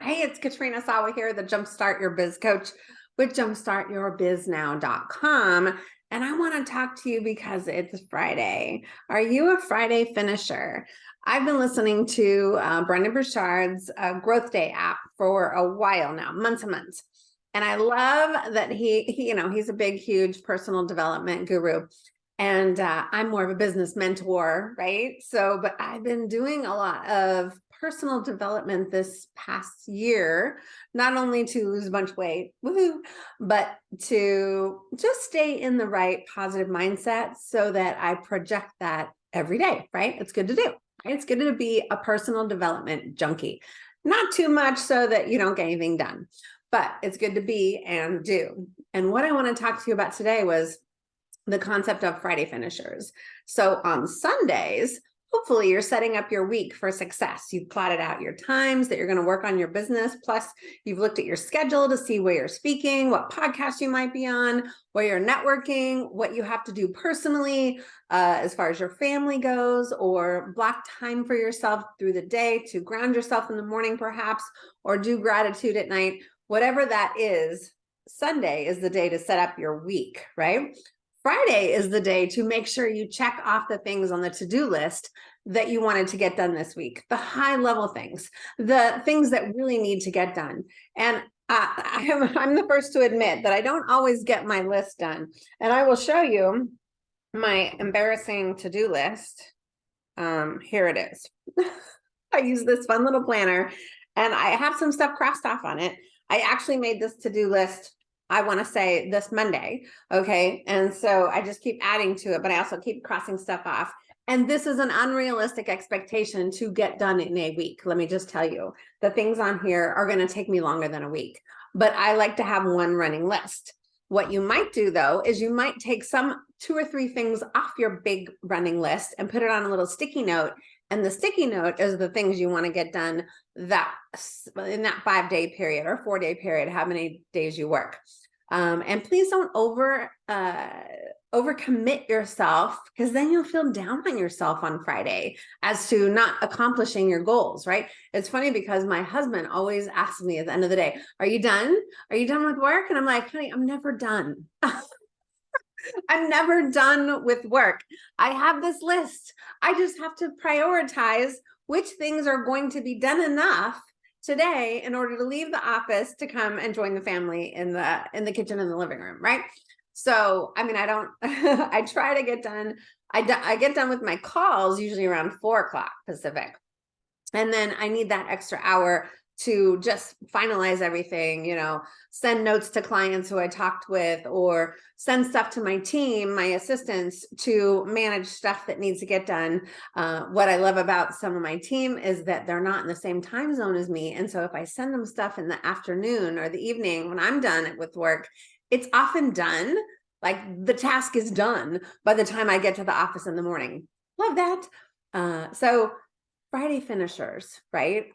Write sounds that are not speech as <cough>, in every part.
Hey, it's Katrina Sawa here, the Jumpstart Your Biz Coach with jumpstartyourbiznow.com. And I want to talk to you because it's Friday. Are you a Friday finisher? I've been listening to uh, Brendon Burchard's uh, Growth Day app for a while now, months and months. And I love that he, he you know, he's a big, huge personal development guru and uh, I'm more of a business mentor, right? So, but I've been doing a lot of personal development this past year, not only to lose a bunch of weight, woohoo, but to just stay in the right positive mindset so that I project that every day, right? It's good to do. Right? It's good to be a personal development junkie. Not too much so that you don't get anything done, but it's good to be and do. And what I want to talk to you about today was the concept of Friday finishers. So on Sundays, hopefully you're setting up your week for success. You've plotted out your times that you're going to work on your business. Plus you've looked at your schedule to see where you're speaking, what podcast you might be on, where you're networking, what you have to do personally, uh, as far as your family goes, or block time for yourself through the day to ground yourself in the morning, perhaps, or do gratitude at night, whatever that is, Sunday is the day to set up your week, right? Friday is the day to make sure you check off the things on the to-do list that you wanted to get done this week, the high level things, the things that really need to get done. And uh, <laughs> I am, I'm the first to admit that I don't always get my list done. And I will show you my embarrassing to-do list. Um, here it is. <laughs> I use this fun little planner and I have some stuff crossed off on it. I actually made this to-do list I want to say this Monday. Okay. And so I just keep adding to it, but I also keep crossing stuff off. And this is an unrealistic expectation to get done in a week. Let me just tell you, the things on here are going to take me longer than a week, but I like to have one running list. What you might do though, is you might take some two or three things off your big running list and put it on a little sticky note. And the sticky note is the things you want to get done that in that five day period or four day period, how many days you work. Um, and please don't over uh, overcommit yourself because then you'll feel down on yourself on Friday as to not accomplishing your goals, right? It's funny because my husband always asks me at the end of the day, are you done? Are you done with work? And I'm like, honey, I'm never done. <laughs> I'm never done with work. I have this list. I just have to prioritize which things are going to be done enough today in order to leave the office to come and join the family in the in the kitchen in the living room right so i mean i don't <laughs> i try to get done I, I get done with my calls usually around four o'clock pacific and then i need that extra hour to just finalize everything, you know, send notes to clients who I talked with or send stuff to my team, my assistants to manage stuff that needs to get done. Uh, what I love about some of my team is that they're not in the same time zone as me. And so if I send them stuff in the afternoon or the evening when I'm done with work, it's often done. Like the task is done by the time I get to the office in the morning. Love that. Uh, so Friday finishers, right?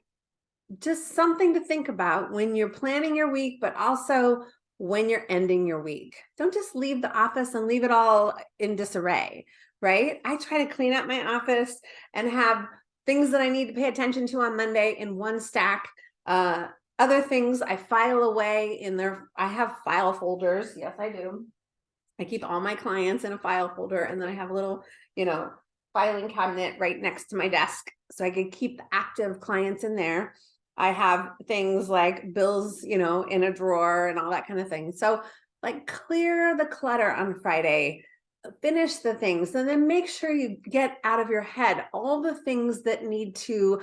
Just something to think about when you're planning your week, but also when you're ending your week. Don't just leave the office and leave it all in disarray, right? I try to clean up my office and have things that I need to pay attention to on Monday in one stack. Uh, other things I file away in there. I have file folders. Yes, I do. I keep all my clients in a file folder and then I have a little, you know, filing cabinet right next to my desk so I can keep the active clients in there. I have things like bills, you know, in a drawer and all that kind of thing. So like clear the clutter on Friday, finish the things, and then make sure you get out of your head all the things that need to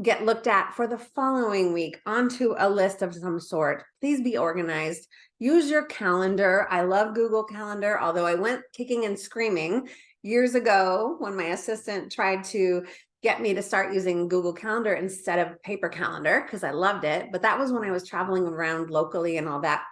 get looked at for the following week onto a list of some sort. Please be organized. Use your calendar. I love Google Calendar, although I went kicking and screaming years ago when my assistant tried to get me to start using Google Calendar instead of paper calendar because I loved it. But that was when I was traveling around locally and all that.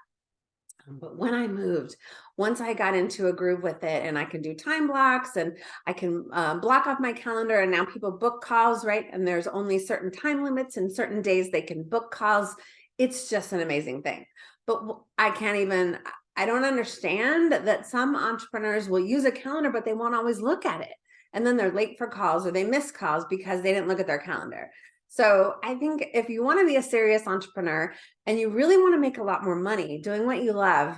Um, but when I moved, once I got into a groove with it and I can do time blocks and I can uh, block off my calendar and now people book calls, right? And there's only certain time limits and certain days they can book calls. It's just an amazing thing. But I can't even, I don't understand that some entrepreneurs will use a calendar, but they won't always look at it and then they're late for calls or they miss calls because they didn't look at their calendar. So I think if you want to be a serious entrepreneur and you really want to make a lot more money doing what you love,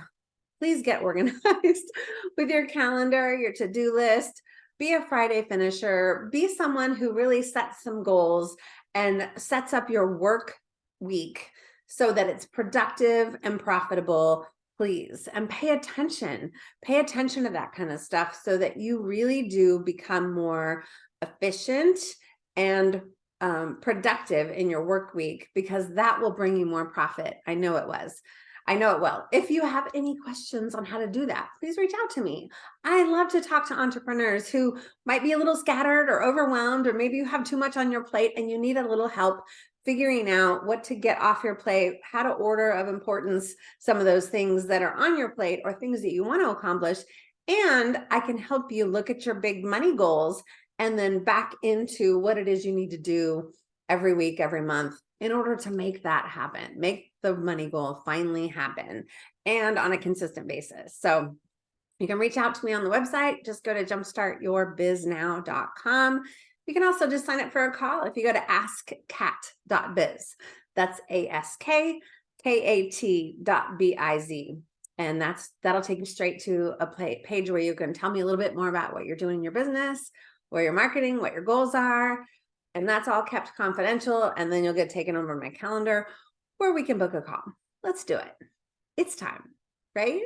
please get <laughs> organized with your calendar, your to-do list, be a Friday finisher, be someone who really sets some goals and sets up your work week so that it's productive and profitable, please. And pay attention, pay attention to that kind of stuff so that you really do become more efficient and um, productive in your work week because that will bring you more profit. I know it was. I know it will. If you have any questions on how to do that, please reach out to me. I love to talk to entrepreneurs who might be a little scattered or overwhelmed, or maybe you have too much on your plate and you need a little help figuring out what to get off your plate, how to order of importance, some of those things that are on your plate or things that you want to accomplish. And I can help you look at your big money goals and then back into what it is you need to do every week, every month in order to make that happen, make the money goal finally happen and on a consistent basis. So you can reach out to me on the website. Just go to jumpstartyourbiznow.com. You can also just sign up for a call if you go to askkat.biz. That's A-S-K-K-A-T dot B-I-Z. And that's that'll take you straight to a page where you can tell me a little bit more about what you're doing in your business, where you're marketing, what your goals are, and that's all kept confidential. And then you'll get taken over my calendar where we can book a call. Let's do it. It's time, right?